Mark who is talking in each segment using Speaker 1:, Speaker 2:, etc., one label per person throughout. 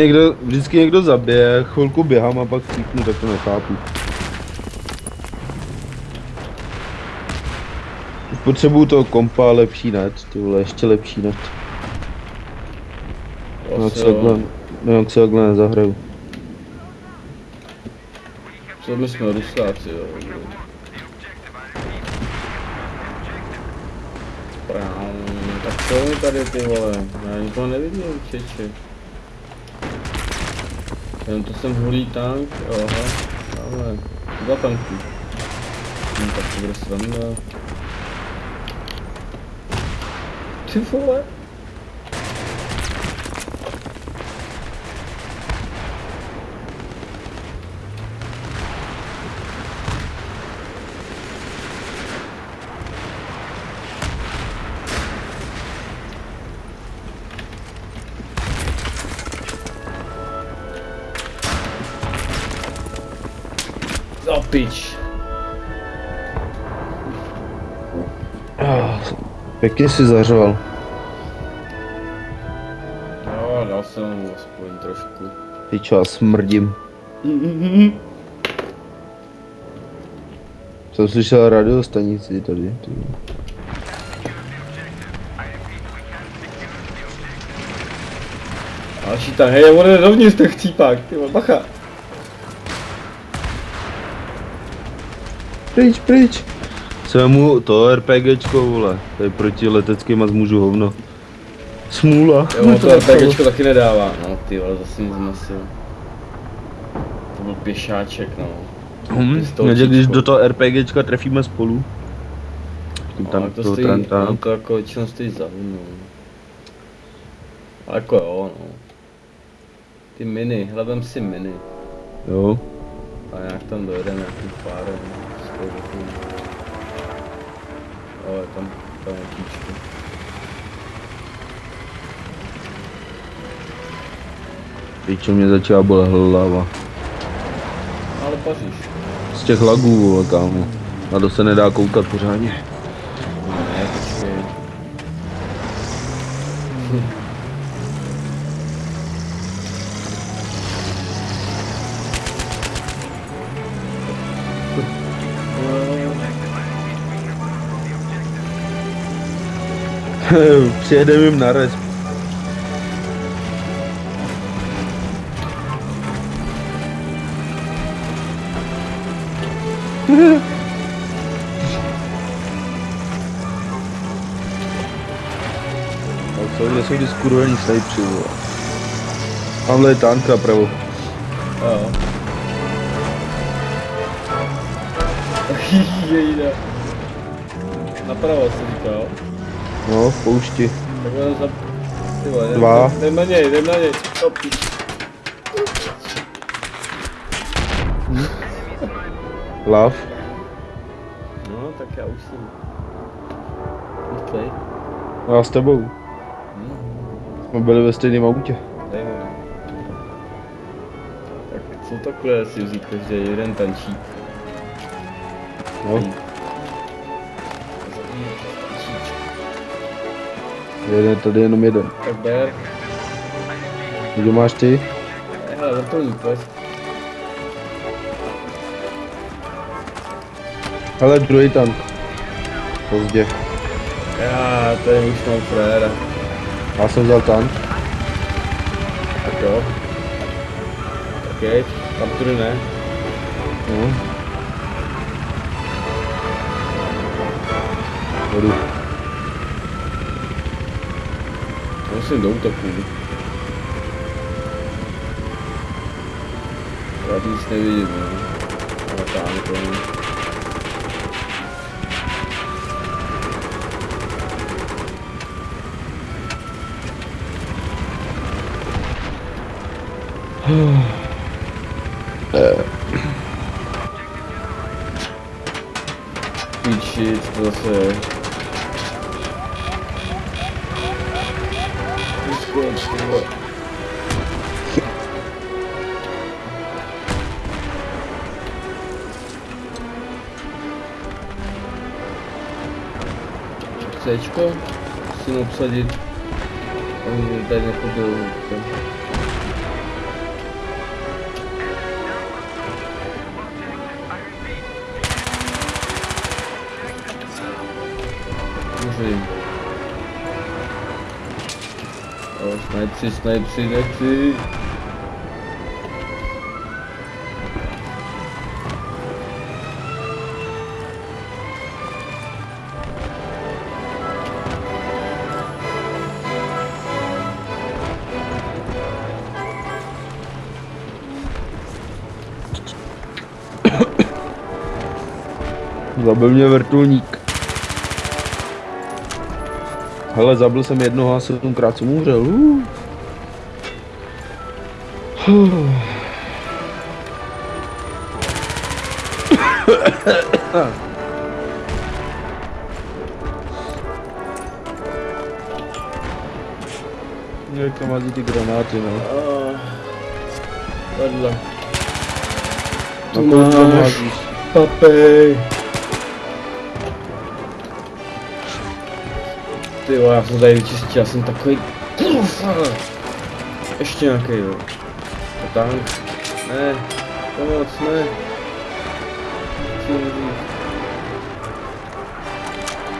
Speaker 1: Někdo, vždycky někdo zabije, chvilku běhám a pak cítnu, tak to nechápu. Potřebuju toho kompa, lepší net, ty vole, ještě lepší net. No jak se takhle, no jak se takhle nezahraju.
Speaker 2: Co my jsme rusáci, jo. Prám, tak co mi tady ty vole, já nikoho nevidím, čeče. Jenom to jsem hulý tank, aha, ale dva tanky. Hm, tak to bude sranda. Ty vole. Pič.
Speaker 1: Ah, Pěkně si zařval.
Speaker 2: Jo, dal jsem mu aspoň trošku.
Speaker 1: Ty čo, já smrdím. Jsem slyšel radiostanici tady. Ty.
Speaker 2: Další tam, hej, on jde dovnitř ten chcípák, ty bacha.
Speaker 1: Pryč, pryč. Svému to RPGčko, vole. Tady proti leteckým a zmůžu hovno. Smůla.
Speaker 2: Jo, on to RPGčko taky nedává. No ty vole, zase mi zmasil. To byl pěšáček, no.
Speaker 1: Hm,
Speaker 2: Pistolčičko.
Speaker 1: takže když do toho RPGčka trefíme spolu. Tím
Speaker 2: Tam
Speaker 1: tam
Speaker 2: to
Speaker 1: toho
Speaker 2: stojí,
Speaker 1: Tranta.
Speaker 2: tam to jako většinou stojí za no. Ale jako jo, no. Ty miny, hledám si miny.
Speaker 1: Jo.
Speaker 2: A nějak tam dojedeme nějakým párem. toho. Ale tam, tam je tíčko.
Speaker 1: Pičo mě začala bolet hlava.
Speaker 2: Ale paříš.
Speaker 1: Z těch lagů, vole, kámo. Na to se nedá koukat pořádně.
Speaker 2: Ne, počkej.
Speaker 1: Přijedeme jim na res. Co, kde jsou ty skurvený snajpři, vole. Tamhle je tanka pravo.
Speaker 2: Jo. Jejda. Napravo jsem říkal.
Speaker 1: No, v poušti.
Speaker 2: Za...
Speaker 1: Dva.
Speaker 2: jdem- na něj, jdem na něj. Píč.
Speaker 1: Lav.
Speaker 2: No, tak já už jsem. Rychlej.
Speaker 1: No já s tebou.
Speaker 2: Hm,
Speaker 1: Jsme byli ve stejném autě.
Speaker 2: mu. Tak co takhle si vzít každý jeden tančík?
Speaker 1: No, jeden, tady jenom jeden.
Speaker 2: Tak ber.
Speaker 1: Kdo máš ty?
Speaker 2: Hele, vrtulník, pojď.
Speaker 1: Hele, druhý tank. Pozdě.
Speaker 2: Já tady už mám fréra.
Speaker 1: Já jsem vzal tank.
Speaker 2: Tak jo. Jeď, tam tudy ne.
Speaker 1: No. Jdu.
Speaker 2: Musím do útoku. Já nic nevidím, no. Ale tam to je. Píči, co to zase je? коем всего. Очко сына посадить. Он дальних убил. Уже nechodil. Snajpři, snajpři, snajpři.
Speaker 1: Zabil mě vrtulník. Hele, zabil jsem jednoho a sedmkrát jsem umřel. Uh. Jak tam hází ty granáty, no.
Speaker 2: Vedle.
Speaker 1: Na
Speaker 2: Tu
Speaker 1: koho tam
Speaker 2: máš.
Speaker 1: házíš?
Speaker 2: Papej. Ty jo, já jsem tady vyčistil, já jsem takový... Ještě nějaký, jo. A tank. Ne. Pomoc, ne.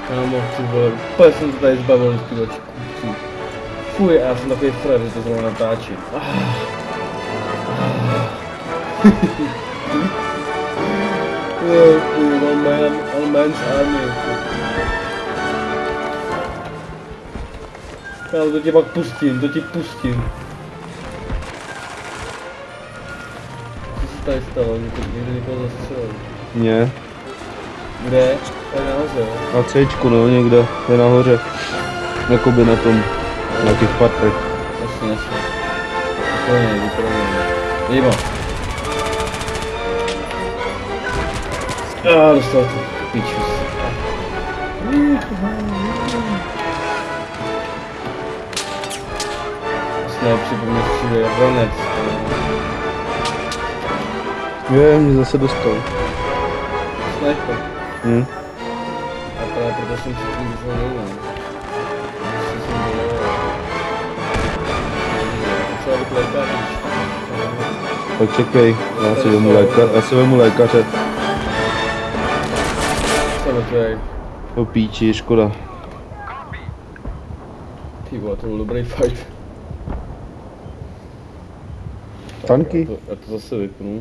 Speaker 2: Kámo, ty vole, úplně jsem to tady zbavil z těch kupců. Fuj, já jsem takový frér, že to zrovna natáčím. Ah. Oh, fuj, one man, one man's army. Já to tě pak pustím, to ti pustím. Co se tady stalo? Někdo, někoho zastřelil.
Speaker 1: Ne,
Speaker 2: Kde? Tady nahoře,
Speaker 1: na Cčku, no, někde, je nahoře. Jakoby na tom, na těch patrech.
Speaker 2: Jasně, jasně. Úplně, vypadá. Jímo. A dostal to. Pičus. Jsme připomněl ronec.
Speaker 1: Je, mě zase dostal.
Speaker 2: Sniper.
Speaker 1: Hm.
Speaker 2: A právě proto jsem předtím vyšel nejlem. Lékař.
Speaker 1: Tak čekej, já si vemu, léka, já si vemu lékaře.
Speaker 2: Co mrtvej?
Speaker 1: To píči, škoda.
Speaker 2: Ty vole, to byl dobrý fight.
Speaker 1: Tanky?
Speaker 2: Já to, já to zase vypnu.